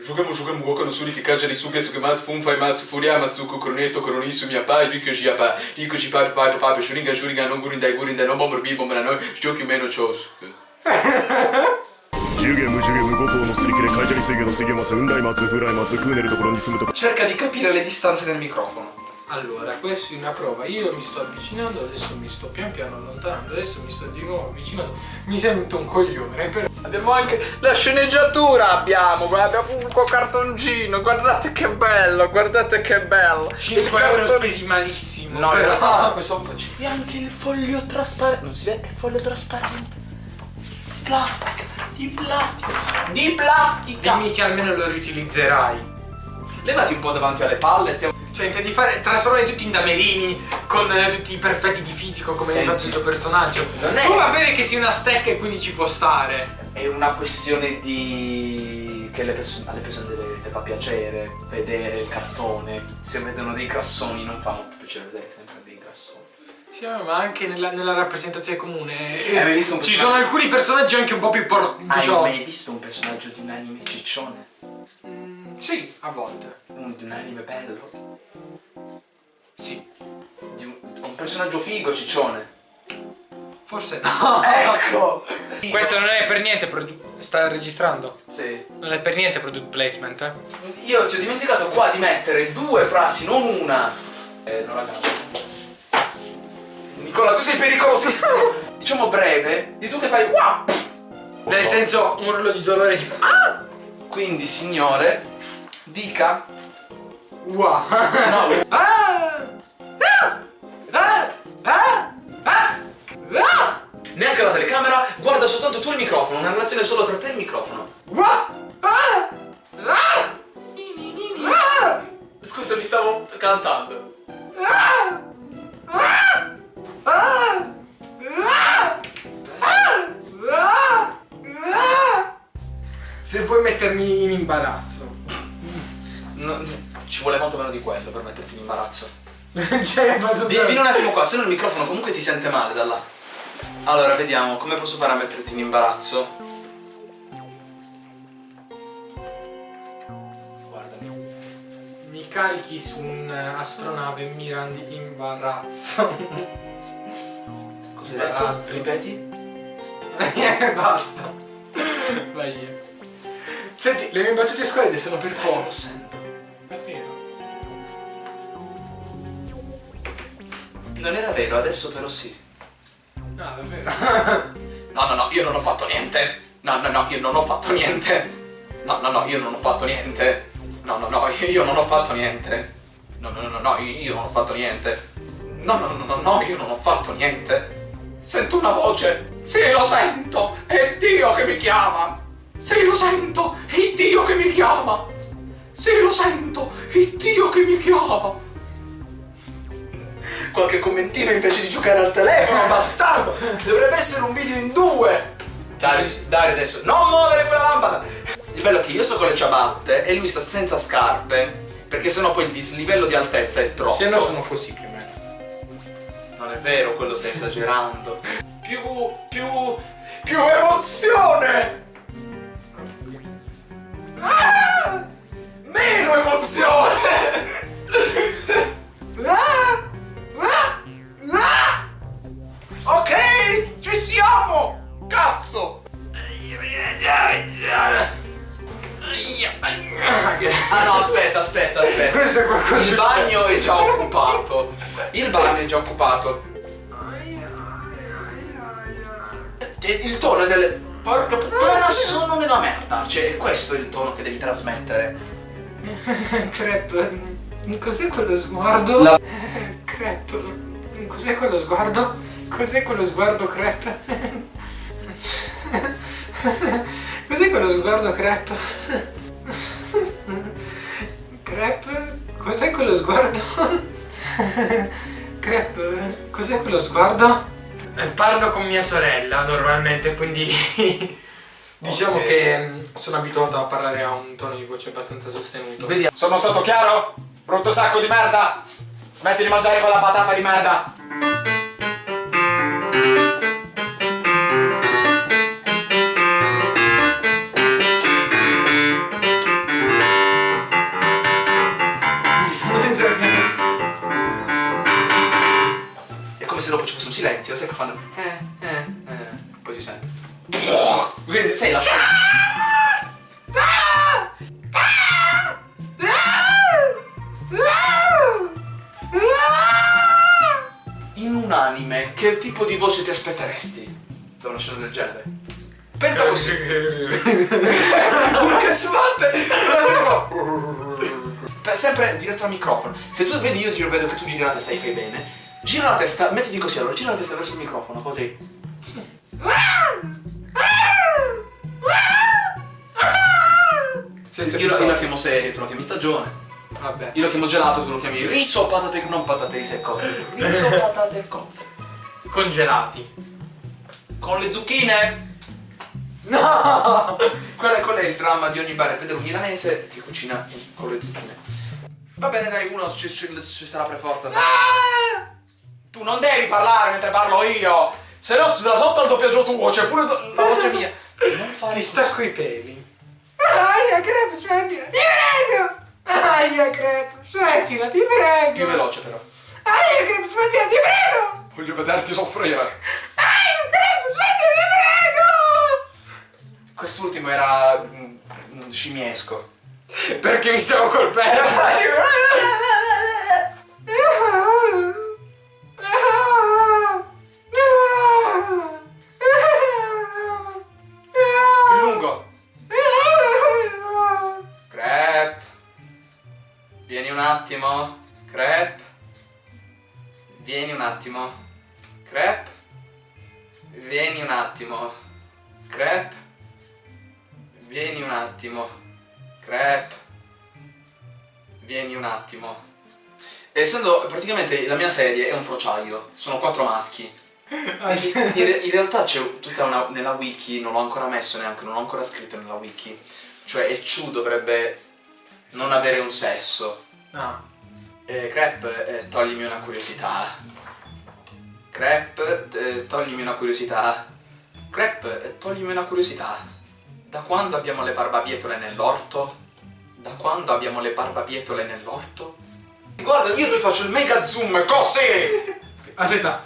Jugamo, jugamo, waka no suri kikaja ni suga suga matsu funfa matsu furia matsuko kroneto kronisu mi apai riko ji apa riko ji papi papi papi shuringa shuringa no gurinda gurinda no bomber bi bomber no joki meno chosuke ジュゲムジュゲム五校のすり切れカイジャリ水魚の水魚松雲来松フライ松クーネルところに住むとこ Cerca di capire le distanze del microfono. Allora, questa è una prova. Io mi sto avvicinando, adesso mi sto pian piano allontanando, adesso mi sto di nuovo avvicinando. Mi sento un coglione, però. Abbiamo anche la sceneggiatura abbiamo, guarda, abbiamo un cartoncino, guardate che bello, guardate che bello. 5 Il euro cartone- spesi malissimo. No, in però- realtà questo un po' c'è. E anche il foglio trasparente. Non si vede il foglio trasparente. Plastica, di plastica, di plastica. Dimmi che almeno lo riutilizzerai. Levati un po' davanti alle palle, stiamo. Cioè, intendi fare trasformare tutti in damerini con eh, tutti i perfetti di fisico come hai fatto il tuo personaggio. Non è- Tu va bene che sia una stecca e quindi ci può stare. È una questione di. che le perso- alle persone deve, deve piacere vedere il cartone. Se vedono dei grassoni non fa molto piacere vedere sempre dei grassoni. Sì, ma anche nella, nella rappresentazione comune. Eh, un Ci personaggio- sono alcuni personaggi anche un po' più por... Hai diciamo- mai visto un personaggio di un anime ciccione? Mm, sì, a volte. Un, di un anime bello? Sì. Di un, personaggio figo ciccione? Forse no. Ecco! Questo non è per niente Sta registrando? Sì. Non è per niente product placement, eh? Io ti ho dimenticato qua di mettere due frasi, non una. Eh, non la cambio. Nicola, tu sei pericolosissimo! diciamo breve, di tu che fai wow! Nel senso, un urlo di dolore tipo. Ah! Quindi, signore, dica. Wow! No, ah! Se puoi mettermi in imbarazzo. No, ci vuole molto meno di quello per metterti in imbarazzo. cioè, ma Vieni, vieni un attimo qua, se no il microfono comunque ti sente male da là. Allora, vediamo, come posso fare a metterti in imbarazzo? Guardami. Mi carichi su un'astronave e mi randi imbarazzo. Cosa hai detto? Ripeti? Eh, Basta. Vai via. Senti, le mie battute squadre sono per poco. Davvero? Non era vero, adesso però sì. No, davvero. No, no, no, io non ho fatto niente. No, no, no, io non ho fatto niente. No, no, no, io non ho fatto niente. No, no, no, io non ho fatto niente. No, no, no, no, io non ho fatto niente. No, no, no, no, no, io non ho fatto niente. Sento una voce. Sì, lo sento. È Dio che mi chiama. Sì, lo sento. È Dio che mi chiama. Sì, lo sento. È Dio che mi chiama. Qualche commentino invece di giocare al telefono, bastardo! Dovrebbe essere un video in due! Dai, dai adesso, non muovere quella lampada! Il bello è che io sto con le ciabatte e lui sta senza scarpe, perché sennò poi il dislivello di altezza è troppo. Se no sono così più o meno. Non è vero, quello stai esagerando. Più, più, più emozione! Ah! Meno emozione! Ah! Ah! Ok, ci siamo! Cazzo! Ah no, aspetta, aspetta, aspetta. Questo è qualcosa Il bagno è già occupato. Il bagno è già occupato. Il tono delle. Porca puttana, sono nella merda. Cioè, questo è il tono che devi trasmettere. Crep, cos'è quello sguardo? La- Crep, cos'è quello sguardo? Cos'è quello sguardo crep? Cos'è quello sguardo crep? Crep, cos'è quello sguardo? Crep, cos'è quello sguardo? Eh, Parlo con mia sorella normalmente, quindi diciamo Ok. che mm, sono abituato a parlare a un tono di voce abbastanza sostenuto. Vediamo. Sono stato chiaro? Brutto sacco di merda! Smetti di mangiare quella patata di merda! Lo sai che fanno eh, eh, eh, poi si sente. Quindi sei lasciato. In un anime, che tipo di voce ti aspetteresti da una scena del genere? Pensa così. Uno che sbatte! Sempre diretto al microfono. Se tu vedi io giro, vedo che tu giri la testa e fai bene. Gira la testa, mettiti così allora, gira la testa verso il microfono, così. Sesto Io, lo- io la chiamo serie, tu la chiami stagione. Vabbè. Io lo chiamo gelato, tu lo chiami riso, patate, non patate, riso e cozze. Riso, patate e cozze. Congelati. Con le zucchine! No! Quello è, quello è il dramma di ogni bar, vedere un milanese che cucina con le zucchine. Va bene, dai, uno ci, ci- ci sarà per forza. Tu non devi parlare mentre parlo io! Se no, da sotto il doppiaggio tuo, c'è pure la voce mia. Non fare Ti così. stacco i peli. Aia, crepe, smettila, ti prego! Aia, crepe, smettila, ti prego! Più veloce però. Aia, crepe, smettila, ti prego! Voglio vederti soffrire. Aia, crepe, smettila, ti prego! Quest'ultimo era mm, mm, scimiesco. Perché mi stavo colpendo? Vieni un attimo. Crep. Vieni un attimo. Crep. Vieni un attimo. Essendo praticamente la mia serie è un frociaio, sono quattro maschi. Quindi in, in realtà c'è tutta una. nella wiki, non l'ho ancora messo neanche, non l'ho ancora scritto nella wiki. Cioè Echu dovrebbe non avere un sesso. No. Eh, Crep, eh, toglimi una curiosità. Crep, eh, toglimi una curiosità. Crep, eh, toglimi una curiosità. Da quando abbiamo le barbabietole nell'orto? Da quando abbiamo le barbabietole nell'orto? Guarda, io ti faccio il mega zoom così! Aspetta,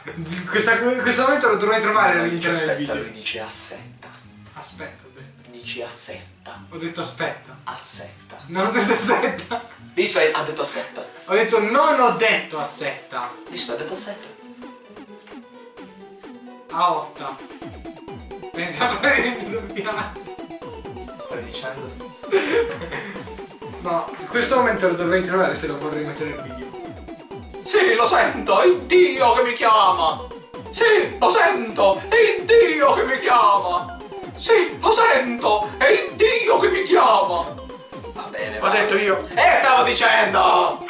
questa- questo momento lo dovrei trovare all'interno del aspetta, video. lui dice assetta. Aspetta, ho detto. Dici assetta. Ho detto aspetta. Assetta. Non ho detto aspetta. Visto? Ha detto assetta. Ho detto non ho detto aspetta. Visto? Ha detto assetta. A 8. Pensavo di doppiare. Stavi dicendo? No, in questo momento lo dovrei trovare se lo vorrei mettere nel video. Sì, lo sento, è Dio che mi chiama! Sì, lo sento, è Dio che mi chiama! Sì, lo sento, è Dio che mi chiama! Va bene, Ho detto io. Eh, stavo dicendo!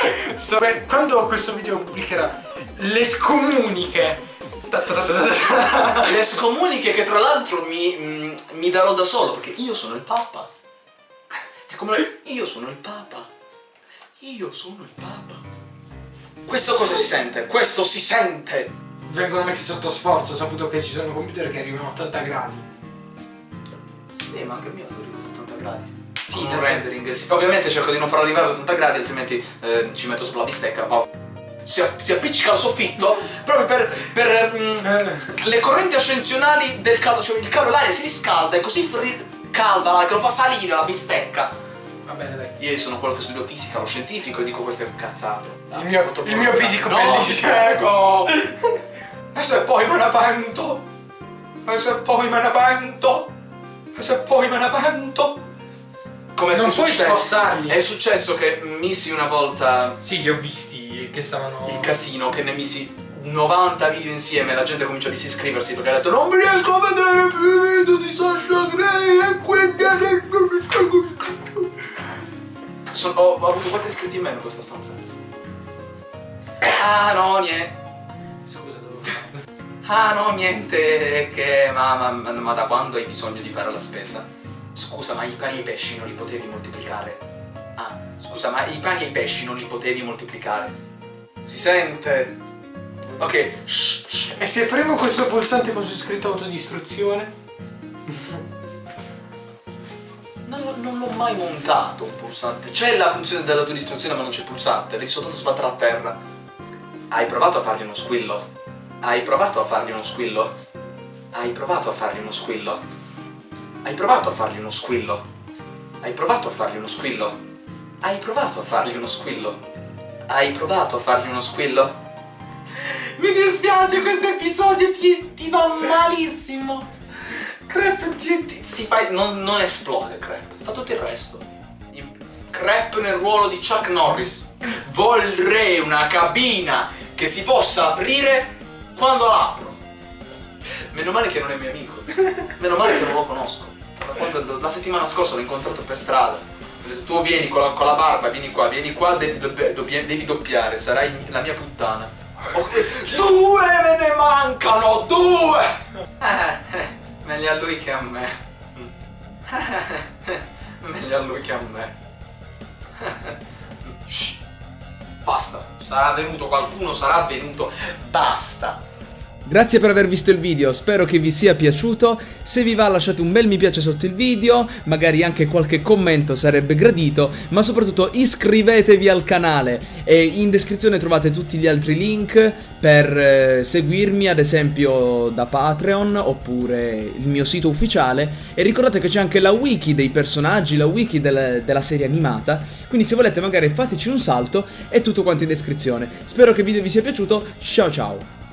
Quando questo video pubblicherà le scomuniche. Le scomuniche che tra l'altro mi, mm, mi darò da solo, perché io sono il Papa. È come io sono il Papa. Io sono il Papa. Questo cosa si sente? Questo si sente! Vengono messi sotto sforzo, ho saputo che ci sono computer che arrivano a 80 gradi. Sì, ma anche il mio arriva a 80 gradi. Sì, un rendering. Sì, ovviamente cerco di non farlo arrivare a 80 gradi, altrimenti eh, ci metto sopra la bistecca. ma Si, si appiccica al soffitto proprio per, per, Eh. le correnti ascensionali del caldo, cioè il caldo l'aria si riscalda e così calda che lo fa salire la bistecca. Va bene, dai. Io sono quello che studio fisica, lo scientifico e dico queste cazzate. Il mio- il mio fisico no, bellissimo. E se poi me ne pento? E se poi me ne pento? E se poi me ne pento? Come Non puoi successo? spostarli. È successo che misi una volta Sì, li ho visti che stavano. il casino, che ne misi 90 video insieme e la gente comincia a disiscriversi perché ha detto non mi riesco a vedere più video di Sasha Grey e quindi Sono- ho, ho avuto quanti iscritti in meno questa stanza? Ah no, niente. Scusa, devo. Ah no, niente, che ma, ma, ma da quando hai bisogno di fare la spesa? Scusa, ma i pani e i pesci non li potevi moltiplicare? Ah, scusa, ma i pani e i pesci non li potevi moltiplicare? Si sente? Ok, shh, shh. E se premo questo pulsante con su scritto autodistruzione? Non, l'ho- non l'ho mai montato un pulsante. C'è la funzione dell'autodistruzione ma non c'è il pulsante, devi soltanto sbattere a terra. Hai provato a fargli uno squillo? Hai provato a fargli uno squillo? Hai provato a fargli uno squillo? Hai provato a fargli uno squillo? Hai provato a fargli uno squillo? Hai provato a fargli uno squillo? Hai provato a fargli uno squillo? Mi dispiace, questo episodio ti, ti va malissimo. Crep ti, ti- si fa, non, non esplode Crep, fa tutto il resto. Crep nel ruolo di Chuck Norris. Vorrei una cabina che si possa aprire quando la apro. Meno male che non è mio amico. Meno male che non lo conosco. La settimana scorsa l'ho incontrato per strada. Tu vieni con la, con la barba, vieni qua, vieni qua, devi, doppia- devi doppiare, sarai la mia puttana. Oh, due me ne mancano, due! Eh, eh, meglio a lui che a me. meglio a lui che a me. Shh. Basta, sarà venuto qualcuno, sarà venuto, basta. Grazie per aver visto il video, spero che vi sia piaciuto, se vi va lasciate un bel mi piace sotto il video, magari anche qualche commento sarebbe gradito, ma soprattutto iscrivetevi al canale e in descrizione trovate tutti gli altri link per eh, seguirmi ad esempio da Patreon oppure il mio sito ufficiale e ricordate che c'è anche la wiki dei personaggi, la wiki del- della serie animata, quindi se volete magari fateci un salto è tutto quanto in descrizione. Spero che il video vi sia piaciuto, ciao ciao!